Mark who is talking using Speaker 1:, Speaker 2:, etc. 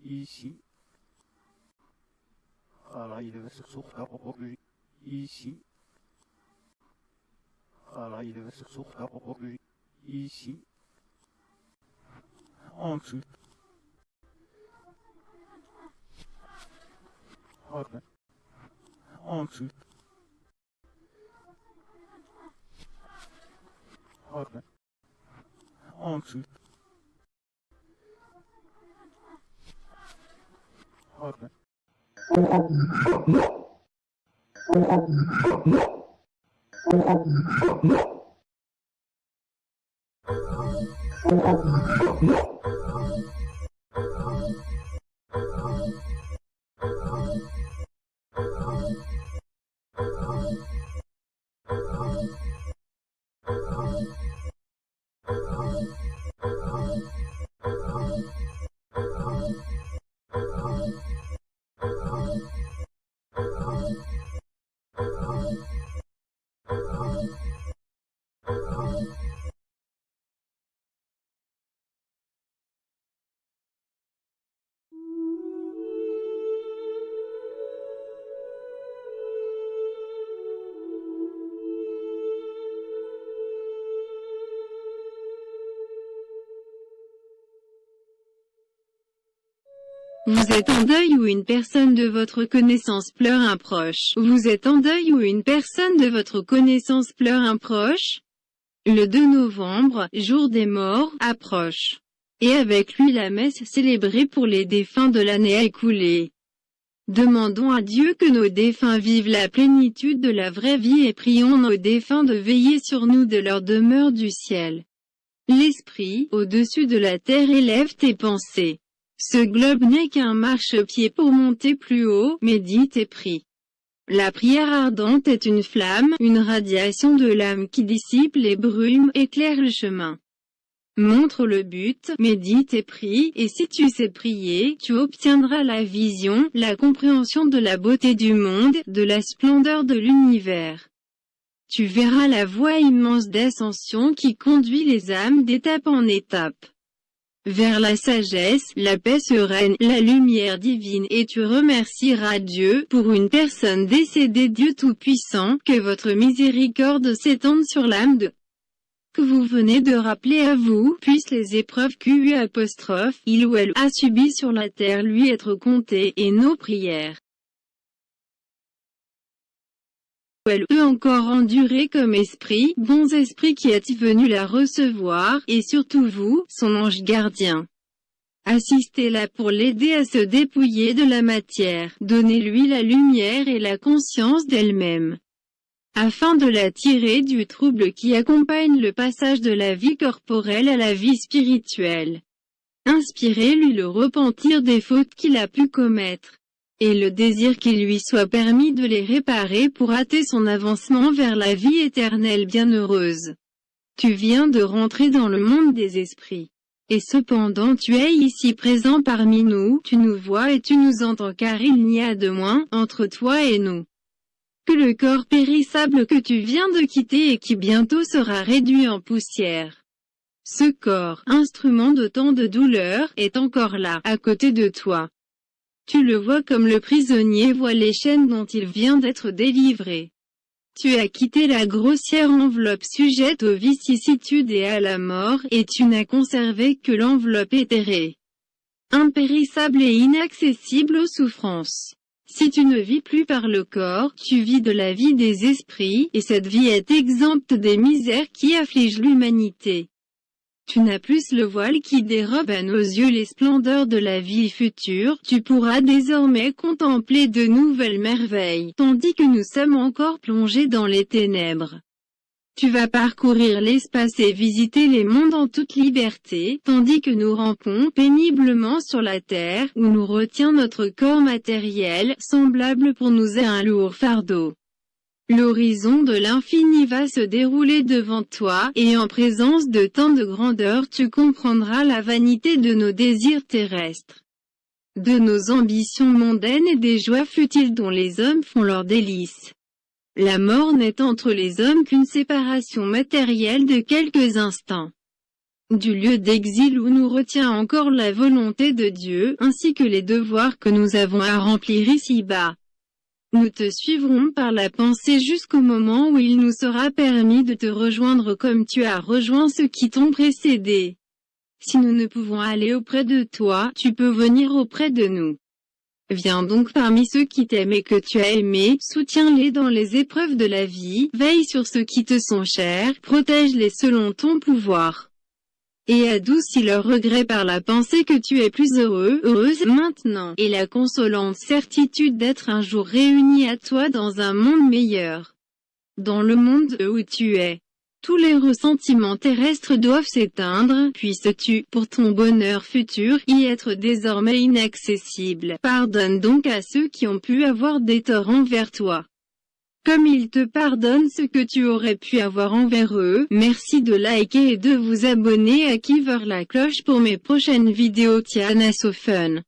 Speaker 1: ici. Alaylı sıksuhta kokü ici. Alaylı sıksuhta kokü ici. Ensuite. Haklı. Ensuite. Haklı. Ensuite. No!
Speaker 2: Vous êtes en deuil ou une personne de votre connaissance pleure un proche? Vous êtes en deuil ou une personne de votre connaissance pleure un proche? Le 2 novembre, jour des morts, approche. Et avec lui la messe célébrée pour les défunts de l'année écoulée. Demandons à Dieu que nos défunts vivent la plénitude de la vraie vie et prions nos défunts de veiller sur nous de leur demeure du ciel. L'Esprit, au-dessus de la terre élève tes pensées. Ce globe n'est qu'un marchepied pour monter plus haut, médite et prie. La prière ardente est une flamme, une radiation de l'âme qui dissipe les brumes, éclaire le chemin. Montre le but, médite et prie, et si tu sais prier, tu obtiendras la vision, la compréhension de la beauté du monde, de la splendeur de l'univers. Tu verras la voie immense d'ascension qui conduit les âmes d'étape en étape vers la sagesse, la paix sereine, la lumière divine et tu remercieras Dieu pour une personne décédée Dieu Tout-Puissant, que votre miséricorde s'étende sur l'âme de que vous venez de rappeler à vous, puissent les épreuves QU apostrophe, il ou elle a subi sur la terre lui être comptées, et nos prières. Elle peut encore endurer comme esprit, bons esprits qui êtes venus la recevoir, et surtout vous, son ange gardien. Assistez-la pour l'aider à se dépouiller de la matière, donnez-lui la lumière et la conscience d'elle-même. Afin de la tirer du trouble qui accompagne le passage de la vie corporelle à la vie spirituelle. Inspirez-lui le repentir des fautes qu'il a pu commettre et le désir qu'il lui soit permis de les réparer pour hâter son avancement vers la vie éternelle bienheureuse. Tu viens de rentrer dans le monde des esprits. Et cependant tu es ici présent parmi nous, tu nous vois et tu nous entends car il n'y a de moins, entre toi et nous, que le corps périssable que tu viens de quitter et qui bientôt sera réduit en poussière. Ce corps, instrument de tant de douleur, est encore là, à côté de toi. Tu le vois comme le prisonnier voit les chaînes dont il vient d'être délivré. Tu as quitté la grossière enveloppe sujette aux vicissitudes et à la mort, et tu n'as conservé que l'enveloppe éthérée. Impérissable et inaccessible aux souffrances. Si tu ne vis plus par le corps, tu vis de la vie des esprits, et cette vie est exempte des misères qui affligent l'humanité. Tu n'as plus le voile qui dérobe à nos yeux les splendeurs de la vie future, tu pourras désormais contempler de nouvelles merveilles, tandis que nous sommes encore plongés dans les ténèbres. Tu vas parcourir l'espace et visiter les mondes en toute liberté, tandis que nous rampons péniblement sur la terre, où nous retient notre corps matériel, semblable pour nous à un lourd fardeau. L'horizon de l'infini va se dérouler devant toi, et en présence de tant de grandeur tu comprendras la vanité de nos désirs terrestres, de nos ambitions mondaines et des joies futiles dont les hommes font leur délice. La mort n'est entre les hommes qu'une séparation matérielle de quelques instants. du lieu d'exil où nous retient encore la volonté de Dieu, ainsi que les devoirs que nous avons à remplir ici-bas. Nous te suivrons par la pensée jusqu'au moment où il nous sera permis de te rejoindre comme tu as rejoint ceux qui t'ont précédé. Si nous ne pouvons aller auprès de toi, tu peux venir auprès de nous. Viens donc parmi ceux qui t'aiment et que tu as aimés, soutiens-les dans les épreuves de la vie, veille sur ceux qui te sont chers, protège-les selon ton pouvoir. Et adoucis leurs regrets par la pensée que tu es plus heureux, heureuse, maintenant, et la consolante certitude d'être un jour réunis à toi dans un monde meilleur. Dans le monde où tu es. Tous les ressentiments terrestres doivent s'éteindre, puisses-tu, pour ton bonheur futur, y être désormais inaccessible. Pardonne donc à ceux qui ont pu avoir des torts envers toi. Comme ils te pardonnent ce que tu aurais pu avoir envers eux, merci de liker et de vous abonner à Kiver la cloche pour mes prochaines vidéos Tiana So Fun.